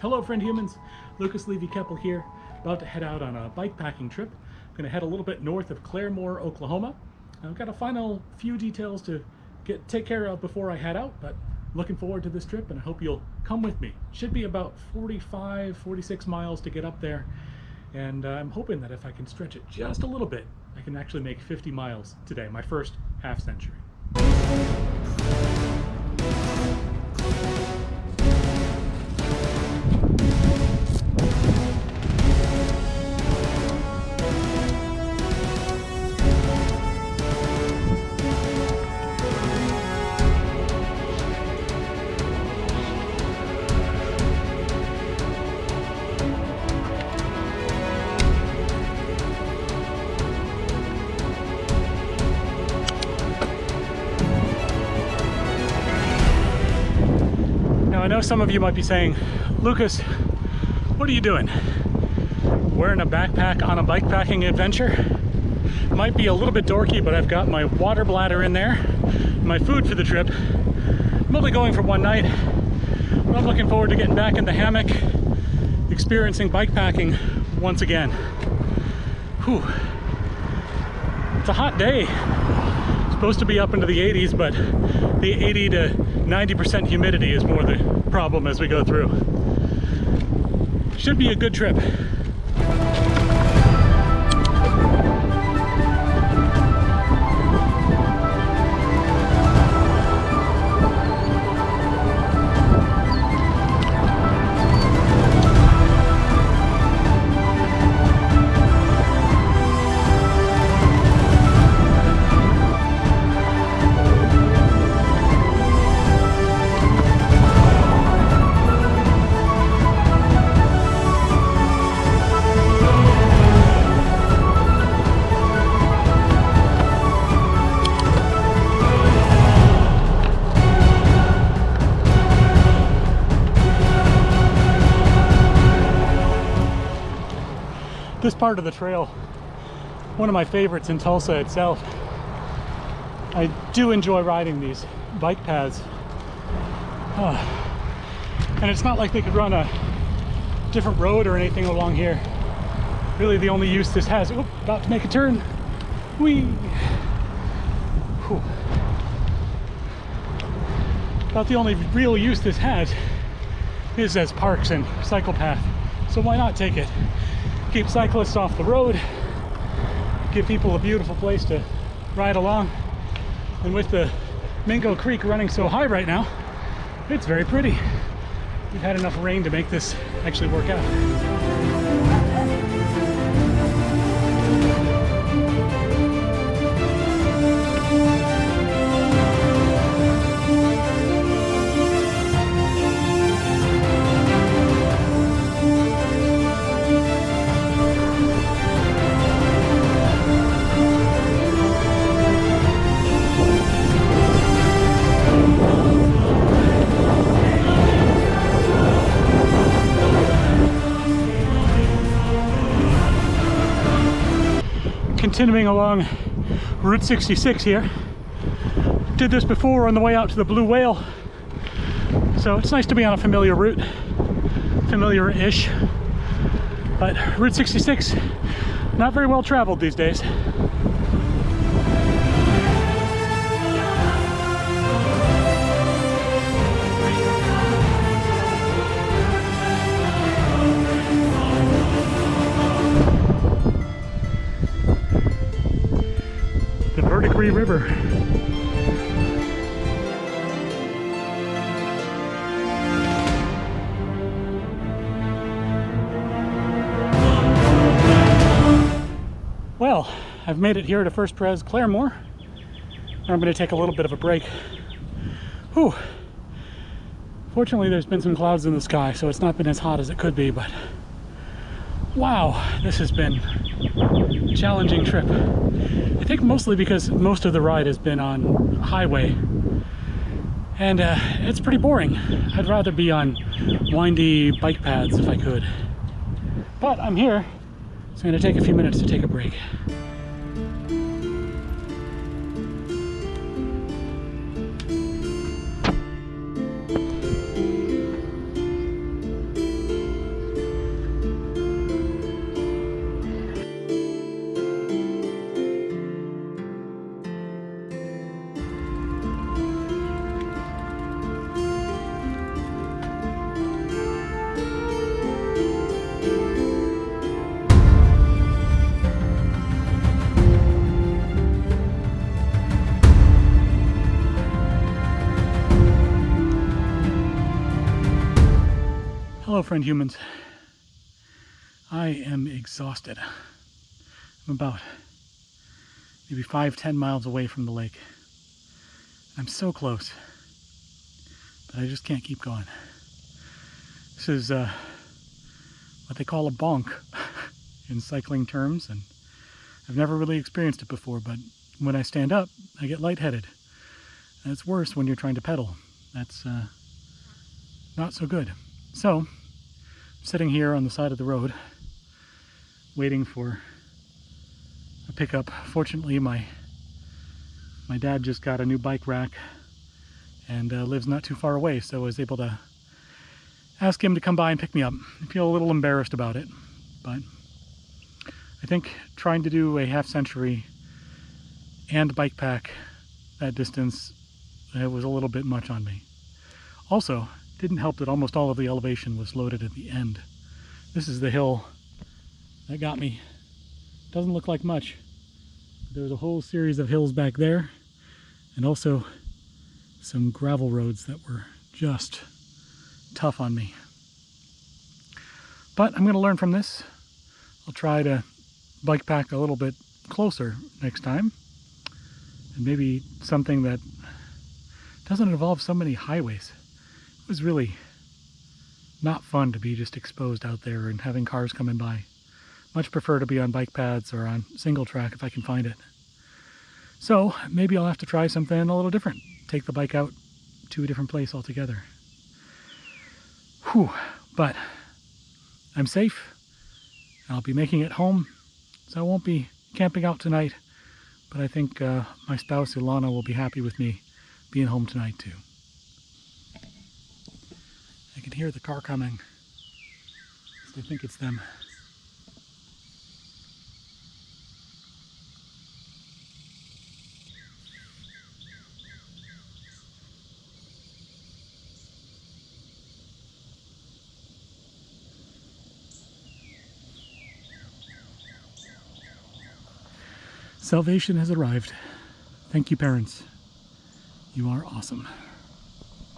Hello friend humans, Lucas Levy-Keppel here, about to head out on a bike packing trip. I'm going to head a little bit north of Claremore, Oklahoma. I've got a final few details to get take care of before I head out, but looking forward to this trip and I hope you'll come with me. Should be about 45, 46 miles to get up there and uh, I'm hoping that if I can stretch it just a little bit, I can actually make 50 miles today, my first half century. Now I know some of you might be saying, Lucas, what are you doing? Wearing a backpack on a bike packing adventure? Might be a little bit dorky, but I've got my water bladder in there, my food for the trip. I'm only going for one night, but I'm looking forward to getting back in the hammock, experiencing bike packing once again. Whew. It's a hot day. Supposed to be up into the 80s, but the 80 to 90% humidity is more the problem as we go through. Should be a good trip. This part of the trail one of my favorites in Tulsa itself I do enjoy riding these bike paths oh. and it's not like they could run a different road or anything along here really the only use this has oh, about to make a turn Whee! Whew. about the only real use this has is as parks and cycle path so why not take it keep cyclists off the road, give people a beautiful place to ride along. And with the Mingo Creek running so high right now, it's very pretty. We've had enough rain to make this actually work out. Continuing along Route 66 here. Did this before on the way out to the Blue Whale. So it's nice to be on a familiar route, familiar-ish. But Route 66, not very well traveled these days. River. Well, I've made it here to First Pres Claremore. I'm going to take a little bit of a break. Whew. Fortunately, there's been some clouds in the sky, so it's not been as hot as it could be, but wow, this has been a challenging trip. I think mostly because most of the ride has been on highway and uh, it's pretty boring. I'd rather be on windy bike paths if I could. But I'm here, so I'm gonna take a few minutes to take a break. Hello, friend humans. I am exhausted. I'm about maybe five, ten miles away from the lake. I'm so close, but I just can't keep going. This is uh, what they call a bonk in cycling terms, and I've never really experienced it before, but when I stand up, I get lightheaded. And it's worse when you're trying to pedal. That's uh, not so good. So, sitting here on the side of the road, waiting for a pickup. Fortunately, my my dad just got a new bike rack and uh, lives not too far away, so I was able to ask him to come by and pick me up. I feel a little embarrassed about it, but I think trying to do a half century and bike pack that distance, it was a little bit much on me. Also, didn't help that almost all of the elevation was loaded at the end. This is the hill that got me. Doesn't look like much. There's a whole series of hills back there and also some gravel roads that were just tough on me. But I'm going to learn from this. I'll try to bike pack a little bit closer next time. And maybe something that doesn't involve so many highways. Was really not fun to be just exposed out there and having cars coming by. Much prefer to be on bike paths or on single track if I can find it. So maybe I'll have to try something a little different. Take the bike out to a different place altogether. Whew, but I'm safe. I'll be making it home, so I won't be camping out tonight. But I think uh, my spouse Ilana will be happy with me being home tonight too. Hear the car coming. I think it's them. Salvation has arrived. Thank you, parents. You are awesome.